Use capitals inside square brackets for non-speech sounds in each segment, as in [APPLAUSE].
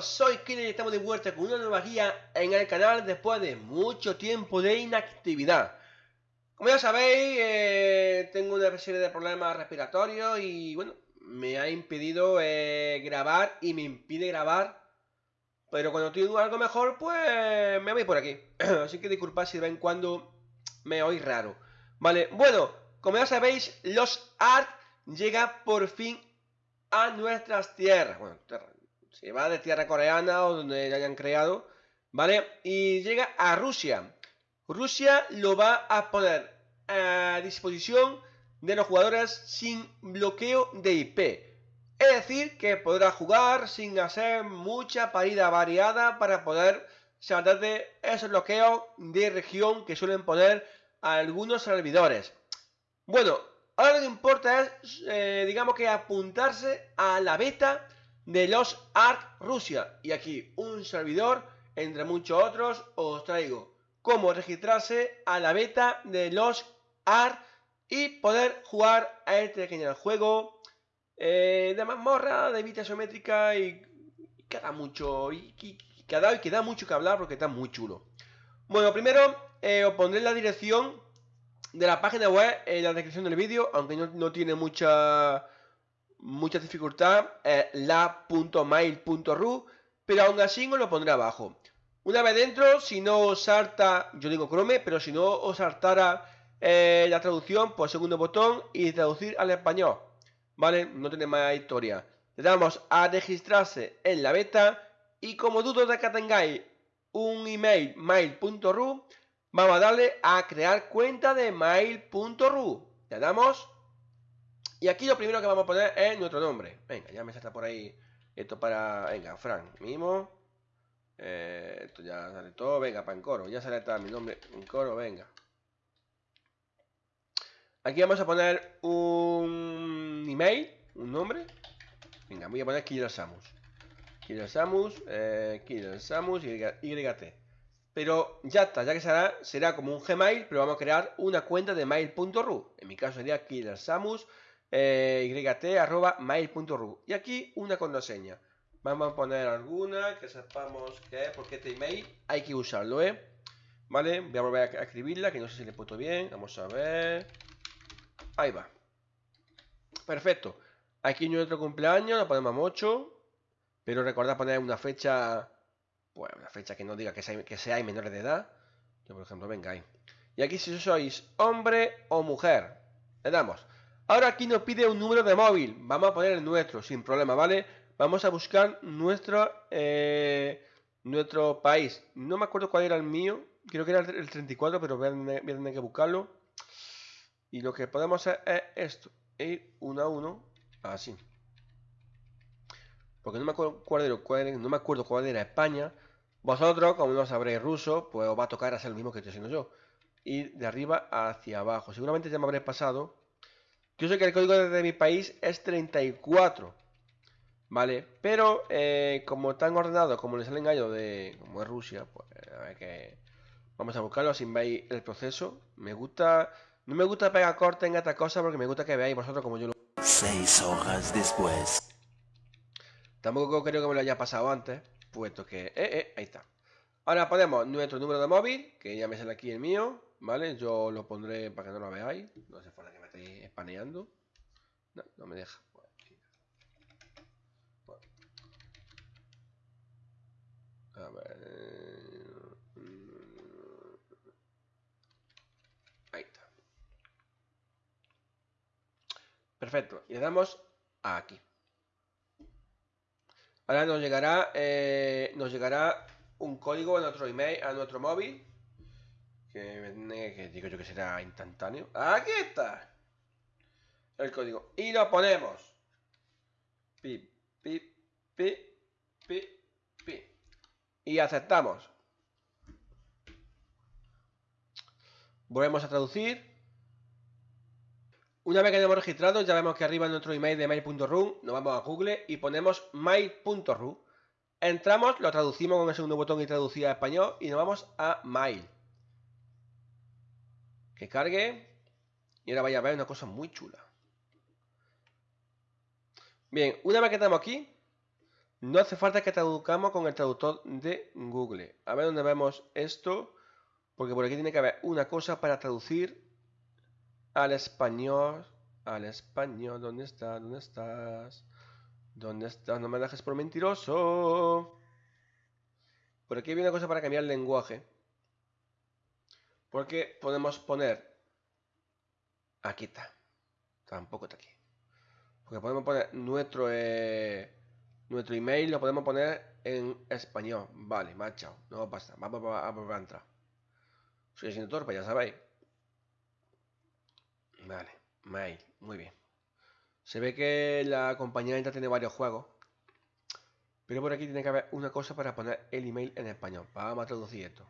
Soy Killer y estamos de vuelta con una nueva guía en el canal después de mucho tiempo de inactividad. Como ya sabéis, eh, tengo una serie de problemas respiratorios y bueno, me ha impedido eh, grabar y me impide grabar. Pero cuando tengo algo mejor, pues me voy por aquí. [CLEARS THROAT] Así que disculpad si de vez en cuando me oís raro. Vale, bueno, como ya sabéis, los ARK llega por fin a nuestras tierras. Se va de tierra coreana o donde hayan creado, ¿vale? Y llega a Rusia. Rusia lo va a poner a disposición de los jugadores sin bloqueo de IP. Es decir, que podrá jugar sin hacer mucha parida variada para poder saltar de esos bloqueos de región que suelen poner algunos servidores. Bueno, ahora lo que importa es, eh, digamos que apuntarse a la beta de los ARC Rusia. Y aquí un servidor, entre muchos otros, os traigo cómo registrarse a la beta de los ARC y poder jugar a este genial juego eh, de mazmorra, de vista isométrica y, queda mucho y, queda, y queda mucho que hablar porque está muy chulo. Bueno, primero eh, os pondré la dirección de la página web en la descripción del vídeo, aunque no tiene mucha mucha dificultad la.mail.ru, pero aún así os lo pondré abajo. Una vez dentro, si no os salta, yo digo Chrome, pero si no os saltara eh, la traducción, pues segundo botón y traducir al español. ¿Vale? No tiene más historia. Le damos a registrarse en la beta y como dudo de que tengáis un email mail.ru, vamos a darle a crear cuenta de mail.ru. Le damos y aquí lo primero que vamos a poner es nuestro nombre. Venga, ya me salta por ahí esto para... Venga, Frank, mismo. Eh, esto ya sale todo. Venga, para en coro. Ya sale está mi nombre en coro, venga. Aquí vamos a poner un email, un nombre. Venga, voy a poner Killer Samus. Killer Samus, eh, Killer Samus, YT. Pero ya está, ya que será, será como un Gmail, pero vamos a crear una cuenta de mail.ru. En mi caso sería Killer Samus yt.mail.ru y aquí una contraseña. Vamos a poner alguna que sepamos que porque este email hay que usarlo, ¿eh? Vale, voy a volver a escribirla, que no sé si le he puesto bien. Vamos a ver. Ahí va. Perfecto. Aquí nuestro cumpleaños, lo ponemos 8. Pero recordad poner una fecha, pues una fecha que no diga que sea, que sea menores de edad. Yo, por ejemplo, venga ahí. Y aquí si sois hombre o mujer, le damos. Ahora aquí nos pide un número de móvil. Vamos a poner el nuestro, sin problema, ¿vale? Vamos a buscar nuestro, eh, nuestro país. No me acuerdo cuál era el mío. Creo que era el 34, pero voy a, tener que buscarlo. Y lo que podemos hacer es esto. Ir uno a uno, así. Porque no me acuerdo cuál era, no me acuerdo cuál era España. Vosotros, como no sabréis ruso, pues os va a tocar hacer lo mismo que estoy haciendo yo. Ir de arriba hacia abajo. Seguramente ya me habréis pasado yo sé que el código de mi país es 34. ¿Vale? Pero eh, como tan ordenado como les salen gallo de como es Rusia, pues a ver que vamos a buscarlo sin veis el proceso. Me gusta, no me gusta pegar corte en esta cosa porque me gusta que veáis vosotros como yo lo. Seis hojas después. Tampoco creo que me lo haya pasado antes, puesto que, eh, eh, ahí está. Ahora ponemos nuestro número de móvil, que ya me sale aquí el mío, ¿vale? Yo lo pondré para que no lo veáis. No hace falta que me estéis espaneando. No, no me deja. A ver. Ahí está. Perfecto. Y le damos aquí. Ahora nos llegará, eh, nos llegará un código a nuestro email, a nuestro móvil que, digo yo que será instantáneo. Aquí está. El código. Y lo ponemos. Y aceptamos. Volvemos a traducir. Una vez que hemos registrado, ya vemos que arriba en nuestro email de mail.ru, nos vamos a Google y ponemos mail.ru. Entramos, lo traducimos con el segundo botón y traducir a español y nos vamos a mail que cargue. Y ahora vaya a ver una cosa muy chula. Bien, una vez que estamos aquí, No hace falta que traduzcamos con el traductor de Google. A ver dónde vemos esto. Porque por aquí tiene que haber una cosa para traducir al español. Al español. ¿Dónde estás? ¿Dónde estás? ¿Dónde estás? No me dejes por mentiroso. Por aquí hay una cosa para cambiar el lenguaje. Porque podemos poner... Aquí está. Tampoco está aquí. Porque podemos poner nuestro... Eh, nuestro email lo podemos poner en español. Vale, marchado. No pasa. Vamos a, entrar. Soy siendo torpe, ya sabéis. Vale, mail. Muy bien. Se ve que la compañía esta tiene varios juegos. Pero por aquí tiene que haber una cosa para poner el email en español. Vamos a traducir esto.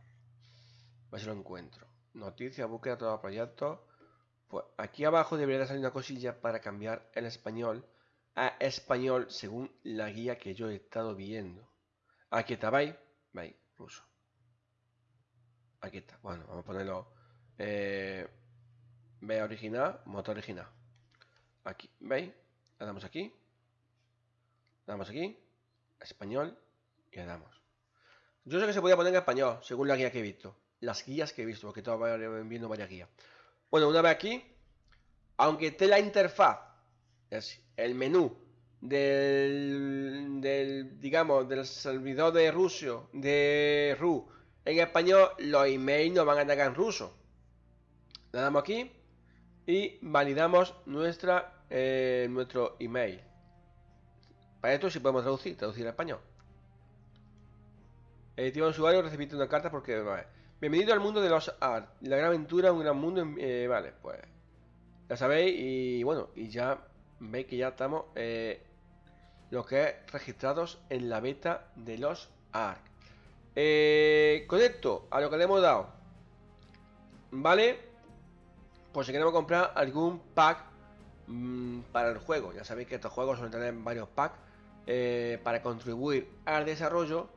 Ver si lo encuentro. Noticias, búsqueda, todos los proyectos. Pues aquí abajo debería salir una cosilla para cambiar el español a español según la guía que yo he estado viendo. Aquí está, ¿veis? ¿Veis? Ruso. Aquí está. Bueno, vamos a ponerlo. Eh, original, motor original. Aquí, ¿veis? Le damos aquí. Le damos aquí. Español. Y le damos. Yo sé que se podía poner en español, según la guía que he visto. Las guías que he visto, porque estaba viendo varias guías. Bueno, una vez aquí, aunque esté la interfaz, es el menú del, digamos, del servidor de ruso, de RU, en español, los emails nos van a llegar en ruso. Le damos aquí y validamos nuestra, eh, nuestro email. Para esto sí podemos traducir, traducir a español. Editiva usuario, recibiste una carta porque... Bienvenido al mundo de los art. La gran aventura, un gran mundo... Eh, vale, pues... Ya sabéis y bueno, y ya veis que ya estamos eh, que es registrados en la beta de los ARC. Eh, con esto, a lo que le hemos dado, ¿vale? Pues si queremos comprar algún pack mm, para el juego, ya sabéis que estos juegos suelen tener varios packs eh, para contribuir al desarrollo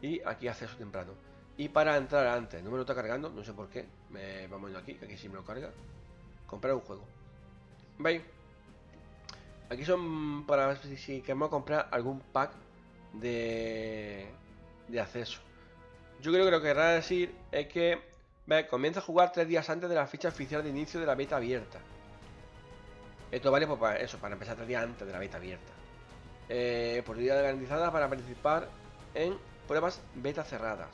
y aquí acceso temprano. Y para entrar antes, no me lo está cargando, no sé por qué. Me, vamos aquí, aquí sí me lo carga. Comprar un juego. ¿Veis? Aquí son para si queremos comprar algún pack de, de acceso. Yo creo que lo que querrá decir es que comienza a jugar tres días antes de la fecha oficial de inicio de la beta abierta. Esto vale pues, para eso, para empezar tres días antes de la beta abierta. Eh, oportunidad garantizada para participar en pruebas beta cerradas.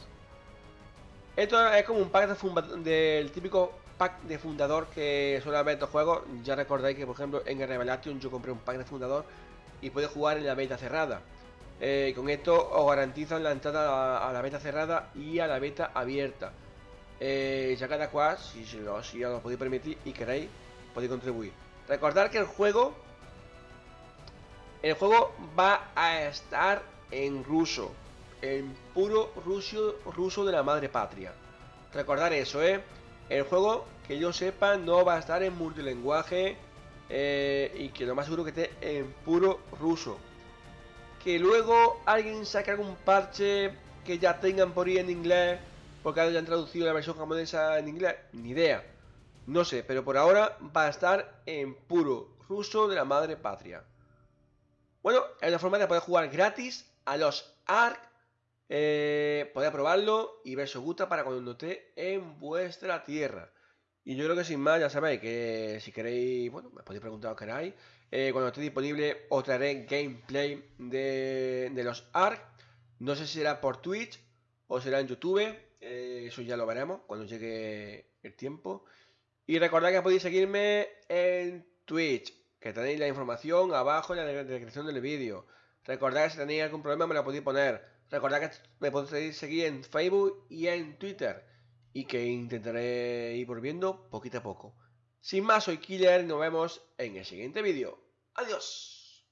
Esto es como un pack del típico pack de fundador que suele haber estos juegos. Ya recordáis que, por ejemplo, en el Revelation yo compré un pack de fundador y puede jugar en la beta cerrada. Eh, con esto os garantizan la entrada a, la beta cerrada y a la beta abierta. Eh, ya cada cual, si, si os lo podéis permitir y queréis, podéis contribuir. Recordad que el juego, el juego va a estar en ruso, en puro ruso, ruso de la madre patria. Recordar eso, ¿eh? El juego, que yo sepa, no va a estar en multilenguaje eh, y que lo más seguro que esté en puro ruso. Que luego alguien saque algún parche que ya tengan por ahí en inglés, porque hayan traducido la versión japonesa en inglés, ni idea. No sé, pero por ahora va a estar en puro ruso de la madre patria. Bueno, es una forma de poder jugar gratis a los ARC eh, podéis probarlo y ver si os gusta para cuando esté en vuestra tierra. Y yo creo que sin más, ya sabéis que si queréis, bueno, me podéis preguntar que queráis. Eh, cuando esté disponible os traeré gameplay de, los ARC. No sé si será por Twitch o será en YouTube. Eh, eso ya lo veremos cuando llegue el tiempo. Y recordad que podéis seguirme en Twitch, que tenéis la información abajo en la descripción del vídeo. Recordad que si tenéis algún problema me lo podéis poner. Recordad que me podéis seguir en Facebook y en Twitter. Y que intentaré ir volviendo poquito a poco. Sin más, soy Killer nos vemos en el siguiente vídeo. Adiós.